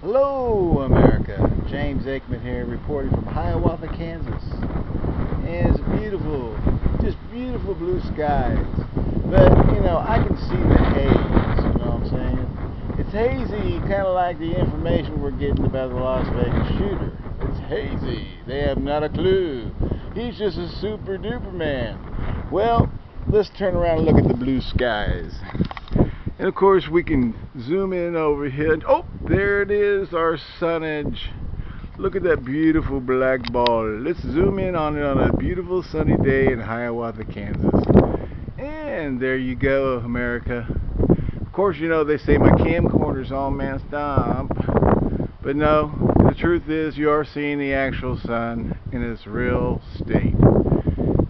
Hello, America. James Aikman here, reporting from Hiawatha, Kansas. And it's beautiful, just beautiful blue skies. But, you know, I can see the haze, you know what I'm saying? It's hazy, kind of like the information we're getting about the Las Vegas shooter. It's hazy. They have not a clue. He's just a super duper man. Well, let's turn around and look at the blue skies. And of course, we can zoom in over here. Oh, there it is, our sunnage. Look at that beautiful black ball. Let's zoom in on it on a beautiful sunny day in Hiawatha, Kansas. And there you go, America. Of course, you know, they say my camcorder's all messed up. But no, the truth is you are seeing the actual sun in its real state.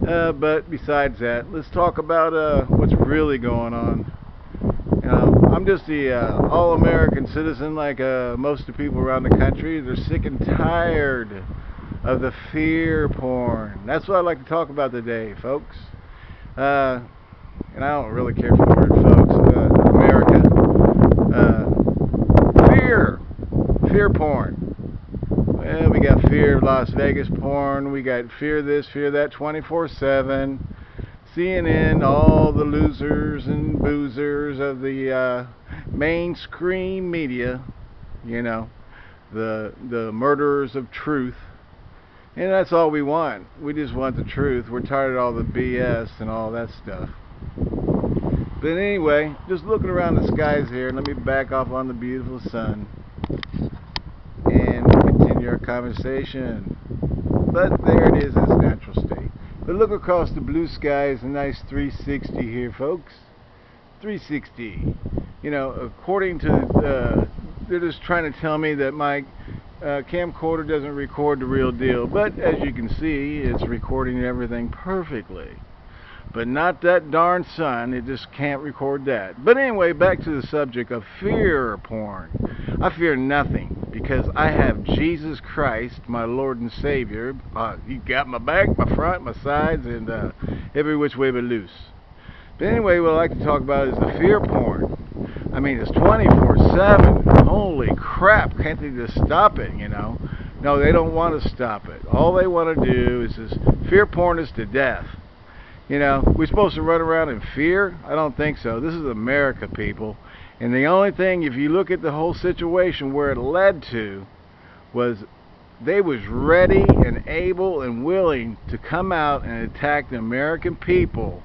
Uh, but besides that, let's talk about uh, what's really going on I'm just the uh, all-American citizen like uh, most of the people around the country. They're sick and tired of the fear porn. That's what I'd like to talk about today, folks. Uh, and I don't really care for the word folks. Uh, America. Uh, fear. Fear porn. Well, we got fear of Las Vegas porn. We got fear this, fear that 24-7. CNN, all the losers and boozers of the uh, mainstream media, you know, the the murderers of truth. And that's all we want. We just want the truth. We're tired of all the BS and all that stuff. But anyway, just looking around the skies here, let me back off on the beautiful sun and continue our conversation. But there it is its natural. But look across the blue sky is a nice 360 here, folks. 360. You know, according to, uh, they're just trying to tell me that my uh, camcorder doesn't record the real deal. But as you can see, it's recording everything perfectly. But not that darn sun, it just can't record that. But anyway, back to the subject of fear porn. I fear nothing because I have Jesus Christ, my Lord and Savior. Uh, he got my back, my front, my sides, and uh, every which way but loose. But anyway, what I like to talk about is the fear porn. I mean, it's 24-7. Holy crap, can't they just stop it, you know? No, they don't want to stop it. All they want to do is this fear porn is to death. You know, we're supposed to run around in fear? I don't think so. This is America, people. And the only thing, if you look at the whole situation where it led to, was they was ready and able and willing to come out and attack the American people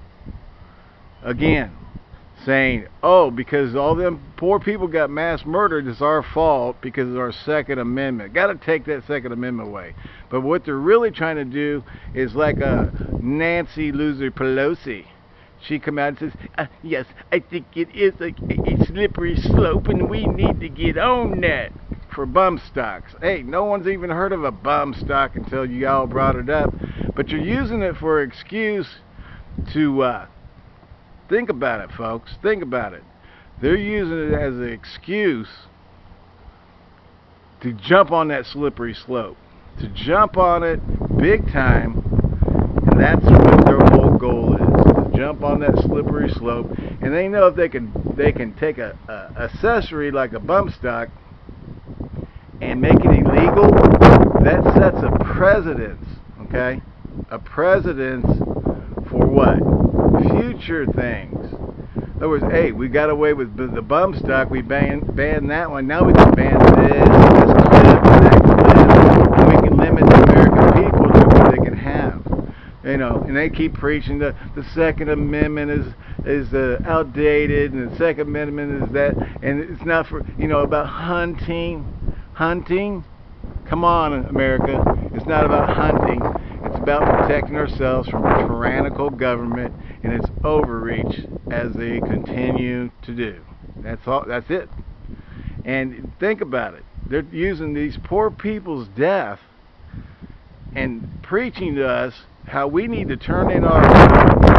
again saying, oh, because all them poor people got mass murdered, it's our fault because of our Second Amendment. Got to take that Second Amendment away. But what they're really trying to do is like a Nancy loser Pelosi. She come out and says, uh, yes, I think it is a, a slippery slope and we need to get on that for bump stocks. Hey, no one's even heard of a bump stock until you all brought it up. But you're using it for an excuse to uh, Think about it, folks. Think about it. They're using it as an excuse to jump on that slippery slope. To jump on it big time. And that's what their whole goal is. Jump on that slippery slope. And they know if they can they can take a, a accessory like a bump stock and make it illegal, that sets a precedence, okay? A precedence for what? future things. In other words, hey, we got away with the bump stock. We banned, banned that one. Now we can ban this, this clip, that clip, and we can limit the American people to what they can have. You know, and they keep preaching the the Second Amendment is is uh, outdated, and the Second Amendment is that, and it's not for you know about hunting, hunting. Come on, America, it's not about hunting. It's about protecting ourselves from tyrannical government and its overreach as they continue to do. That's all. That's it. And think about it. They're using these poor people's death and preaching to us how we need to turn in our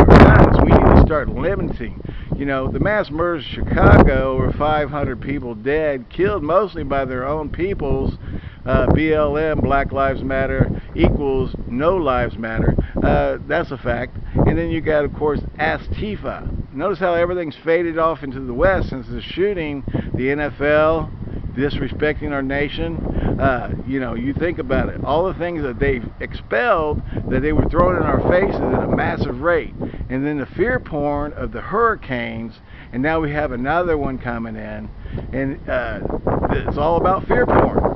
guns. We need to start limiting. You know, the mass murders of Chicago, over 500 people dead, killed mostly by their own peoples uh, BLM, Black Lives Matter, equals No Lives Matter. Uh, that's a fact. And then you got, of course, Antifa. Notice how everything's faded off into the West since the shooting. The NFL, disrespecting our nation. Uh, you know, you think about it. All the things that they've expelled, that they were throwing in our faces at a massive rate. And then the fear porn of the hurricanes, and now we have another one coming in. And uh, it's all about fear porn.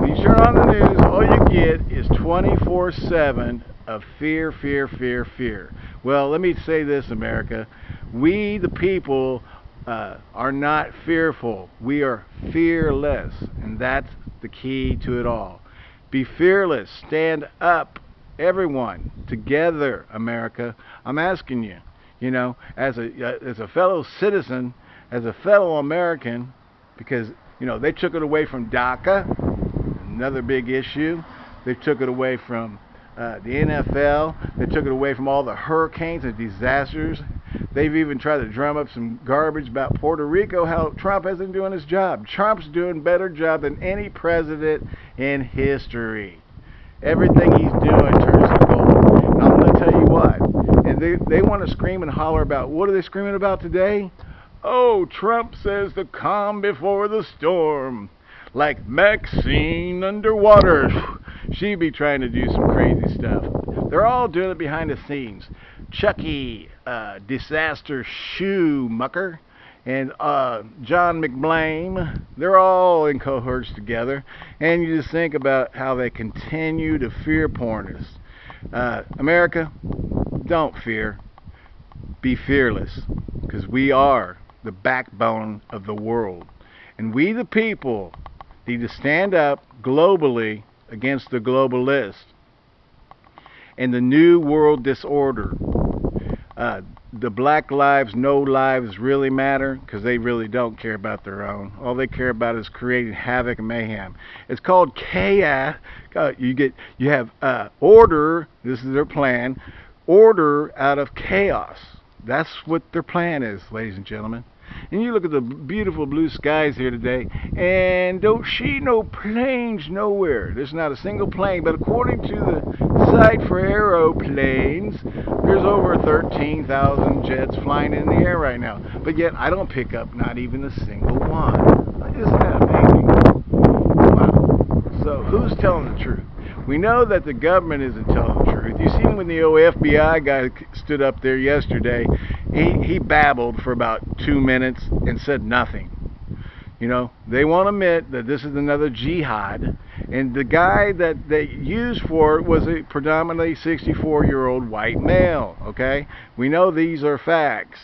When you turn on the news, all you get is 24 7 of fear, fear, fear, fear. Well, let me say this, America. We, the people, uh, are not fearful. We are fearless. And that's the key to it all. Be fearless. Stand up. Everyone. Together, America. I'm asking you, you know, as a, uh, as a fellow citizen, as a fellow American, because, you know, they took it away from DACA, another big issue. They took it away from uh, the NFL. They took it away from all the hurricanes and disasters. They've even tried to drum up some garbage about Puerto Rico, how Trump isn't doing his job. Trump's doing a better job than any president in history. Everything he's doing turns to gold. And I'm going to tell you what. And they, they want to scream and holler about, what are they screaming about today? Oh, Trump says the calm before the storm. Like Maxine underwater She'd be trying to do some crazy stuff. They're all doing it behind the scenes. Chucky, uh, Disaster Schumacher, and uh, John McBlame, they're all in cohorts together. And you just think about how they continue to fear porn us. Uh, America, don't fear. Be fearless, because we are the backbone of the world. And we, the people, need to stand up globally against the globalists and the new world disorder. Uh, the black lives, no lives really matter because they really don't care about their own. All they care about is creating havoc and mayhem. It's called chaos. Uh, you get, you have uh, order. This is their plan. Order out of chaos. That's what their plan is, ladies and gentlemen. And you look at the beautiful blue skies here today, and don't see no planes nowhere. There's not a single plane, but according to the for aeroplanes, there's over 13,000 jets flying in the air right now. But yet, I don't pick up not even a single one. Isn't that amazing? Wow. So, who's telling the truth? We know that the government isn't telling the truth. You seen when the FBI guy stood up there yesterday, he, he babbled for about two minutes and said nothing. You know, they won't admit that this is another jihad. And the guy that they used for it was a predominantly 64 year old white male. Okay? We know these are facts.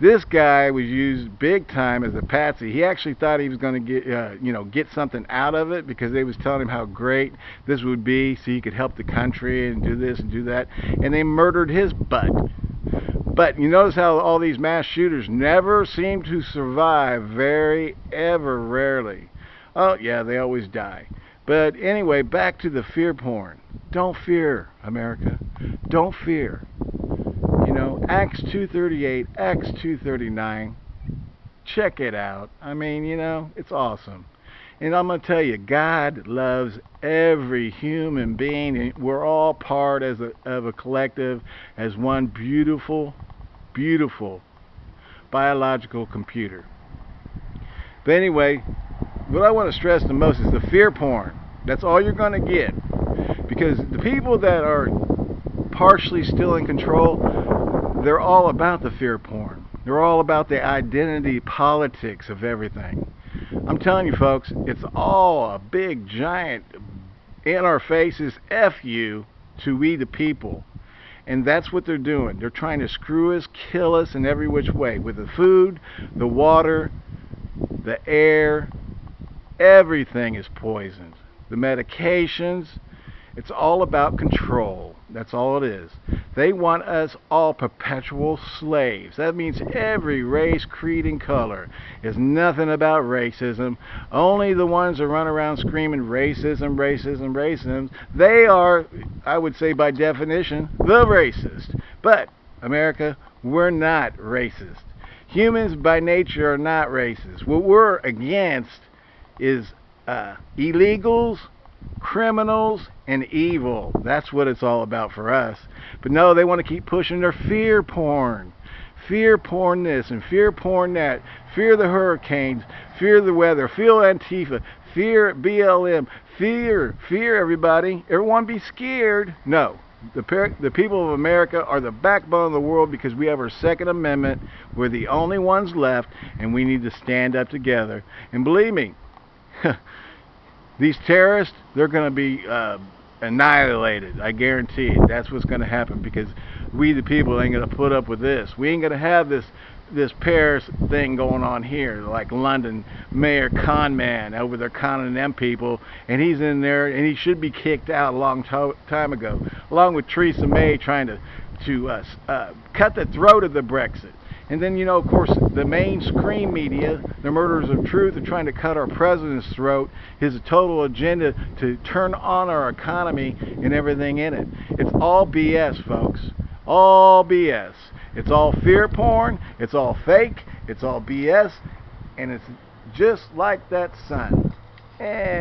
This guy was used big time as a patsy. He actually thought he was going to get, uh, you know, get something out of it because they was telling him how great this would be, so he could help the country and do this and do that. And they murdered his butt. But you notice how all these mass shooters never seem to survive, very ever rarely. Oh yeah, they always die. But anyway, back to the fear porn. Don't fear, America. Don't fear You know, Acts 238, Acts 239. Check it out. I mean, you know, it's awesome. And I'm going to tell you, God loves every human being. And we're all part as a, of a collective, as one beautiful, beautiful biological computer. But anyway, what I want to stress the most is the fear porn. That's all you're going to get. Because the people that are partially still in control, they're all about the fear porn. They're all about the identity politics of everything. I'm telling you folks, it's all a big giant in our faces F you to we the people. And that's what they're doing. They're trying to screw us, kill us in every which way. With the food, the water, the air, everything is poisoned. The medications, it's all about control. That's all it is. They want us all perpetual slaves. That means every race, creed, and color is nothing about racism. Only the ones that run around screaming racism, racism, racism, they are, I would say by definition, the racist. But, America, we're not racist. Humans by nature are not racist. What we're against is uh, illegals, criminals and evil. That's what it's all about for us. But no, they want to keep pushing their fear porn. fear porn this and fear porn that, fear the hurricanes, fear the weather, fear Antifa, fear BLM, fear, fear everybody. Everyone be scared. No. The, the people of America are the backbone of the world because we have our Second Amendment. We're the only ones left, and we need to stand up together. And believe me, these terrorists, they're going to be uh, annihilated. I guarantee it. That's what's going to happen because we, the people, ain't going to put up with this. We ain't going to have this this Paris thing going on here, like London Mayor Conman over there conning them people, and he's in there, and he should be kicked out a long time ago, along with Theresa May trying to to uh, uh, cut the throat of the Brexit. And then, you know, of course, the mainstream media, the murderers of truth, are trying to cut our president's throat. His total agenda to turn on our economy and everything in it. It's all BS, folks. All BS. It's all fear porn. It's all fake. It's all BS. And it's just like that sun. And